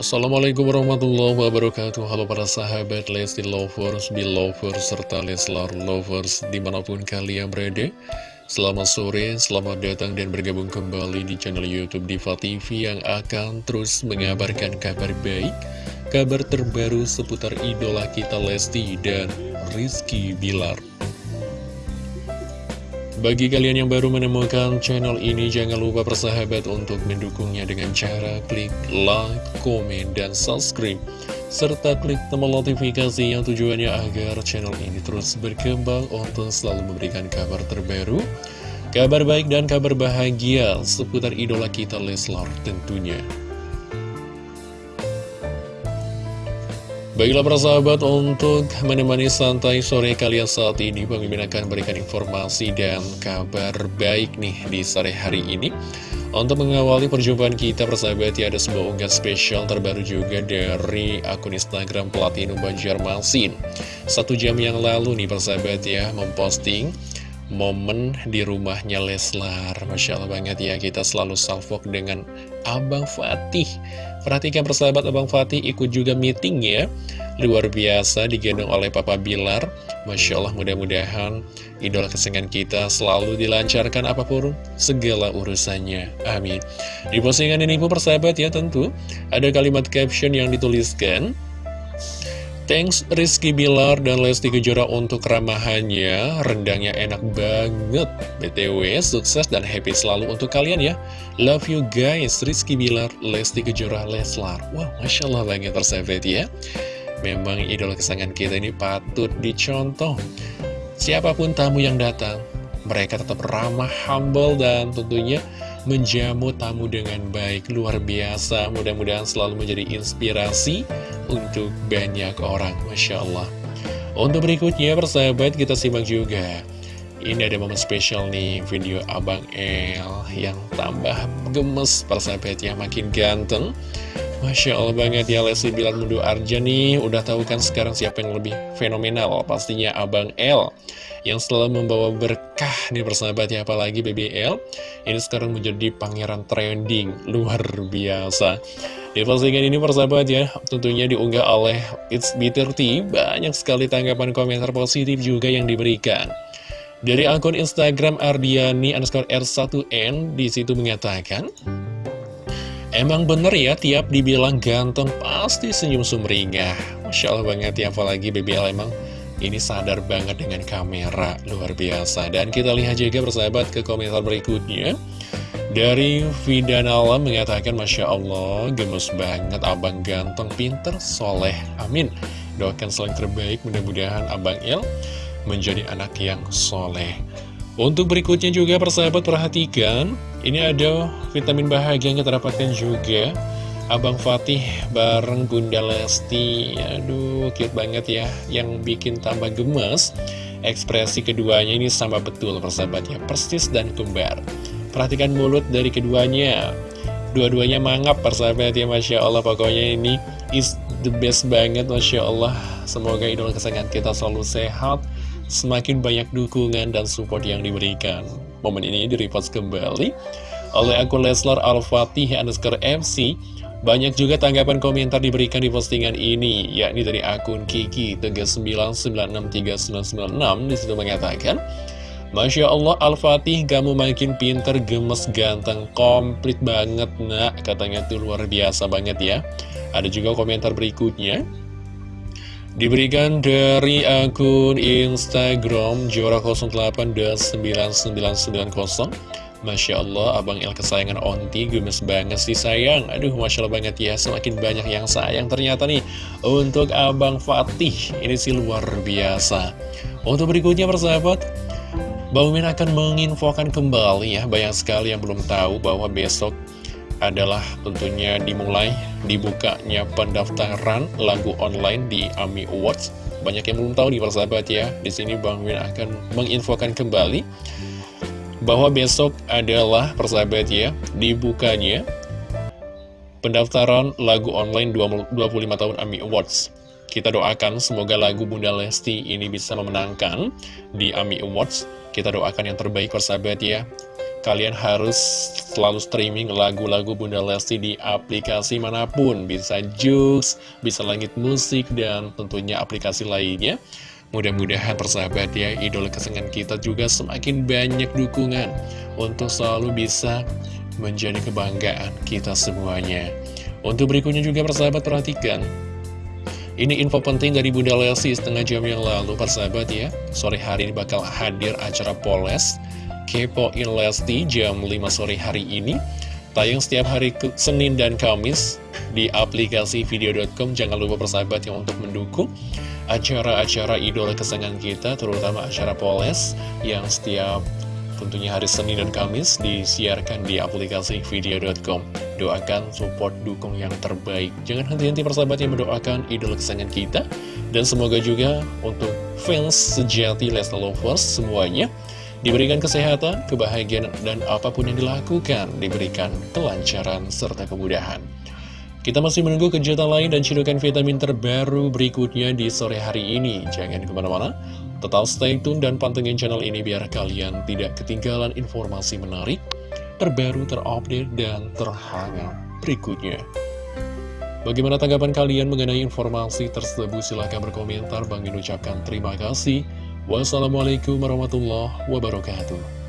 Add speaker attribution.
Speaker 1: Assalamualaikum warahmatullahi wabarakatuh. Halo para sahabat Lesti Lovers, Belovers, serta Leslar Lovers di mana pun kalian berada. Selamat sore, selamat datang dan bergabung kembali di channel Youtube Diva TV yang akan terus mengabarkan kabar baik Kabar terbaru seputar idola kita Lesti dan Rizky Bilar bagi kalian yang baru menemukan channel ini, jangan lupa persahabat untuk mendukungnya dengan cara klik like, komen, dan subscribe. Serta klik tombol notifikasi yang tujuannya agar channel ini terus berkembang untuk selalu memberikan kabar terbaru, kabar baik dan kabar bahagia seputar idola kita Leslar tentunya. Baiklah para sahabat untuk menemani santai sore kalian saat ini Mimin akan berikan informasi dan kabar baik nih di sore hari ini. Untuk mengawali perjumpaan kita persahabat ya ada sebuah unggahan spesial terbaru juga dari akun Instagram Platinum Banjarmasin. Satu jam yang lalu nih persahabat ya memposting momen di rumahnya Leslar. Masya Allah banget ya kita selalu salvok dengan Abang Fatih. Perhatikan persahabat Abang Fatih ikut juga meeting ya. Luar biasa digendong oleh Papa Bilar. Masya Allah mudah-mudahan idola kesenangan kita selalu dilancarkan apa pun segala urusannya. Amin. Di postingan ini pun persahabat ya tentu Ada kalimat caption yang dituliskan Thanks Rizky Bilar dan Lesti Kejora untuk ramahannya. Rendangnya enak banget. BTW sukses dan happy selalu untuk kalian ya. Love you guys Rizky Bilar, Lesti Kejora, Leslar. Wah Masya Allah banget persahabat ya. Memang idola kesayangan kita ini patut dicontoh. Siapa pun tamu yang datang Mereka tetap ramah, humble dan tentunya menjamu tamu dengan baik. Luar biasa. Mudah-mudahan selalu menjadi inspirasi untuk banyak orang. Masya Allah. Untuk berikutnya persahabat kita simak juga. Ini ada momen spesial nih video Abang El yang tambah gemes persahabat ya makin ganteng Masya Allah banget ya Lesti Bilar Mundu Arja nih Udah tahu kan sekarang siapa yang lebih fenomenal? Pastinya Abang L Yang selalu membawa berkah nih persahabat ya Apalagi BBL Ini sekarang menjadi pangeran trending. Luar biasa. Di postingan ini persahabat ya Tentunya diunggah oleh It's Bitter Tea Banyak sekali tanggapan komentar positif juga yang diberikan. Dari akun Instagram Ardiani underscore R1N Di situ mengatakan Emang bener ya, tiap dibilang ganteng pasti senyum sumringah. Masya Allah banget ya, apalagi BBL emang ini sadar banget dengan kamera, luar biasa. Dan kita lihat juga bersahabat ke komentar berikutnya. Dari Vidanala mengatakan, Masya Allah, gemes banget, abang ganteng, pinter, soleh, amin. Doakan selain terbaik, mudah-mudahan Abang El menjadi anak yang soleh. Untuk berikutnya juga persahabat perhatikan Ini ada vitamin bahagia yang kita dapatkan juga. Abang Fatih bareng Bunda Lesti. Aduh cute banget ya. Yang bikin tambah gemes. Ekspresi keduanya ini sama betul persahabat ya Persis dan kembar. Perhatikan mulut dari keduanya. Dua-duanya mangap persahabat ya Masya Allah. Pokoknya ini is the best banget Masya Allah. Semoga idola kesayangan kita selalu sehat semakin banyak dukungan dan support yang diberikan. Momen ini direpost kembali oleh akun Leslar Al-Fatih underscore MC. Banyak juga tanggapan komentar diberikan di postingan ini, yakni dari akun Kiki 39963996 di situ mengatakan, Masya Allah Al-Fatih kamu makin pinter, gemes, ganteng, komplit banget nak Katanya tuh luar biasa banget ya Ada juga komentar berikutnya Diberikan dari akun Instagram Jora08-9990 Masya Allah, Abang El kesayangan Onti gemes banget sih sayang. Aduh, Masya Allah banget ya, semakin banyak yang sayang ternyata nih. Untuk Abang Fatih, ini sih luar biasa. Untuk berikutnya persahabat Min akan menginfokan kembali ya. Banyak sekali yang belum tahu bahwa besok adalah tentunya dimulai dibukanya pendaftaran lagu online di AMI Awards. Banyak yang belum tahu nih persahabat ya. Di sini Bang Win akan menginfokan kembali bahwa besok adalah persahabat ya dibukanya pendaftaran lagu online 25 tahun AMI Awards. Kita doakan semoga lagu Bunda Lesti ini bisa memenangkan di AMI Awards. Kita doakan yang terbaik persahabat ya. Kalian harus selalu streaming lagu-lagu Bunda Lesti di aplikasi mana pun. Bisa Jux, bisa Langit Musik, dan tentunya aplikasi lainnya. Mudah-mudahan persahabat ya, idola kesenangan kita juga semakin banyak dukungan untuk selalu bisa menjadi kebanggaan kita semuanya. Untuk berikutnya juga persahabat perhatikan. Ini info penting dari Bunda Lesti setengah jam yang lalu persahabat ya. Sore hari ini bakal hadir acara Poles Kepoin Lesti jam 5 sore hari ini. Tayang setiap hari Senin dan Kamis di aplikasi video.com Jangan lupa persahabat yang untuk mendukung acara-acara idola kesenangan kita Terutama acara Poles yang setiap tentunya hari Senin dan Kamis disiarkan di aplikasi video.com Doakan support dukung yang terbaik. Jangan henti-henti persahabat yang mendoakan idola kesenangan kita. Dan semoga juga untuk fans sejati Leslie Lovers semuanya Diberikan kesehatan, kebahagiaan, dan apa pun yang dilakukan diberikan kelancaran serta kemudahan. Kita masih menunggu kejutan lain dan cidukan vitamin terbaru berikutnya di sore hari ini. Jangan ke mana-mana, tetap stay tune dan pantengin channel ini biar kalian tidak ketinggalan informasi menarik, terbaru, terupdate, dan terhangat berikutnya. Bagaimana tanggapan kalian mengenai informasi tersebut? Silahkan berkomentar. Bang ucapkan terima kasih. Wassalamualaikum warahmatullahi wabarakatuh.